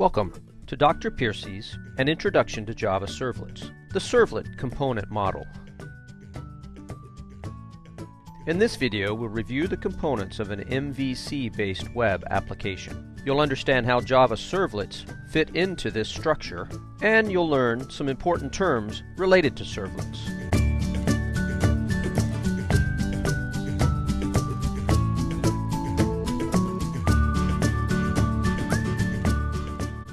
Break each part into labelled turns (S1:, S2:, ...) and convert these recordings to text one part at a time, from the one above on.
S1: Welcome to Dr. Piercy's An Introduction to Java Servlets, the Servlet Component Model. In this video, we'll review the components of an MVC-based web application. You'll understand how Java servlets fit into this structure, and you'll learn some important terms related to servlets.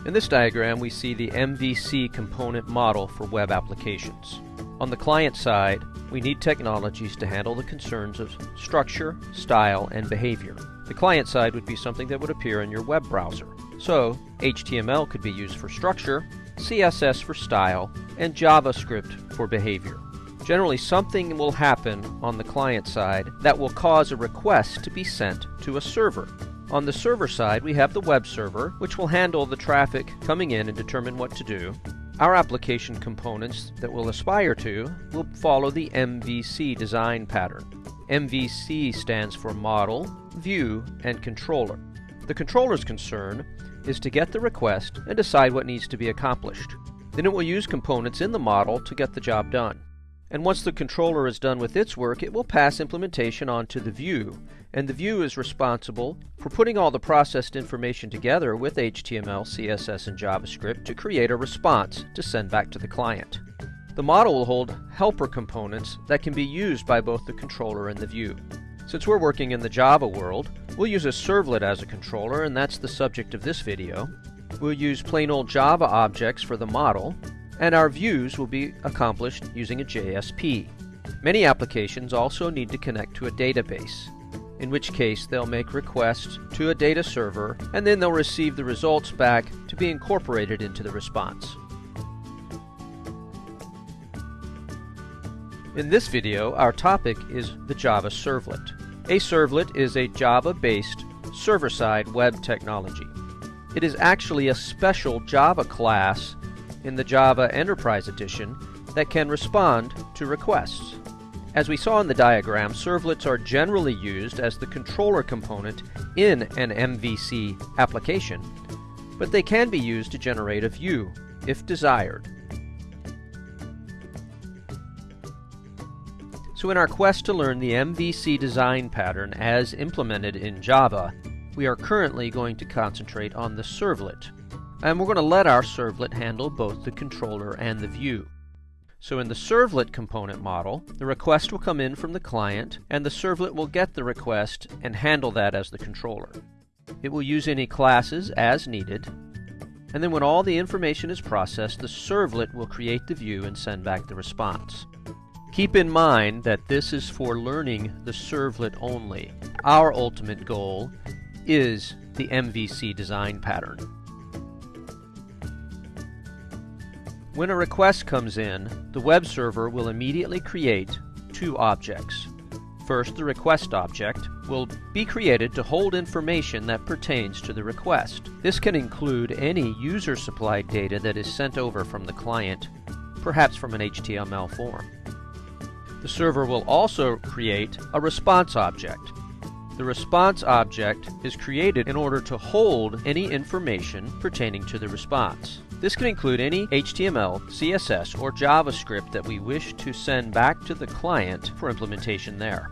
S1: In this diagram, we see the MVC component model for web applications. On the client side, we need technologies to handle the concerns of structure, style, and behavior. The client side would be something that would appear in your web browser. So, HTML could be used for structure, CSS for style, and JavaScript for behavior. Generally, something will happen on the client side that will cause a request to be sent to a server. On the server side, we have the web server, which will handle the traffic coming in and determine what to do. Our application components that we'll aspire to will follow the MVC design pattern. MVC stands for Model, View, and Controller. The controller's concern is to get the request and decide what needs to be accomplished. Then it will use components in the model to get the job done. And once the controller is done with its work, it will pass implementation on to the view, and the view is responsible for putting all the processed information together with HTML, CSS, and JavaScript to create a response to send back to the client. The model will hold helper components that can be used by both the controller and the view. Since we're working in the Java world, we'll use a servlet as a controller, and that's the subject of this video. We'll use plain old Java objects for the model, and our views will be accomplished using a JSP. Many applications also need to connect to a database, in which case they'll make requests to a data server and then they'll receive the results back to be incorporated into the response. In this video, our topic is the Java Servlet. A servlet is a Java-based server-side web technology. It is actually a special Java class in the Java Enterprise Edition that can respond to requests. As we saw in the diagram, servlets are generally used as the controller component in an MVC application, but they can be used to generate a view, if desired. So in our quest to learn the MVC design pattern as implemented in Java, we are currently going to concentrate on the servlet, and we're going to let our servlet handle both the controller and the view. So in the servlet component model, the request will come in from the client, and the servlet will get the request and handle that as the controller. It will use any classes as needed, and then when all the information is processed, the servlet will create the view and send back the response. Keep in mind that this is for learning the servlet only. Our ultimate goal is the MVC design pattern. When a request comes in, the web server will immediately create two objects. First, the request object will be created to hold information that pertains to the request. This can include any user-supplied data that is sent over from the client, perhaps from an HTML form. The server will also create a response object. The response object is created in order to hold any information pertaining to the response. This can include any HTML, CSS, or JavaScript that we wish to send back to the client for implementation there.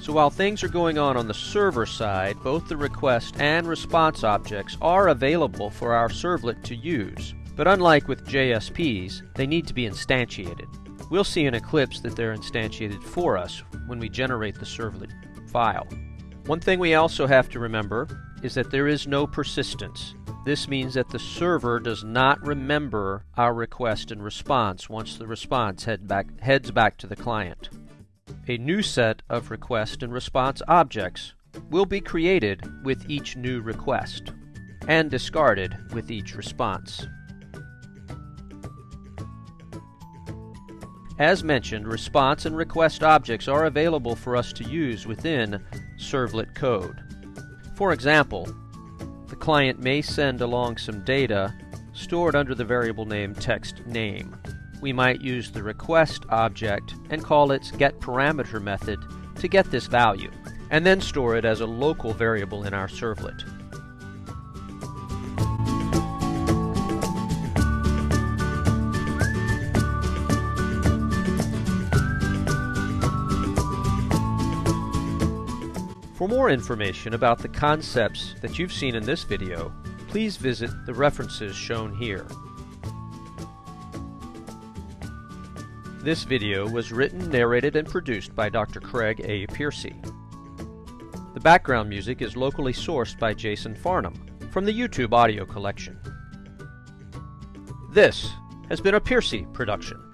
S1: So while things are going on on the server side, both the request and response objects are available for our servlet to use. But unlike with JSPs, they need to be instantiated. We'll see in Eclipse that they're instantiated for us when we generate the servlet file. One thing we also have to remember is that there is no persistence. This means that the server does not remember our request and response once the response head back, heads back to the client. A new set of request and response objects will be created with each new request and discarded with each response. As mentioned, response and request objects are available for us to use within servlet code. For example, the client may send along some data stored under the variable name text name. We might use the request object and call its getParameter method to get this value, and then store it as a local variable in our servlet. For more information about the concepts that you've seen in this video, please visit the references shown here. This video was written, narrated, and produced by Dr. Craig A. Piercy. The background music is locally sourced by Jason Farnham from the YouTube audio collection. This has been a Piercy production.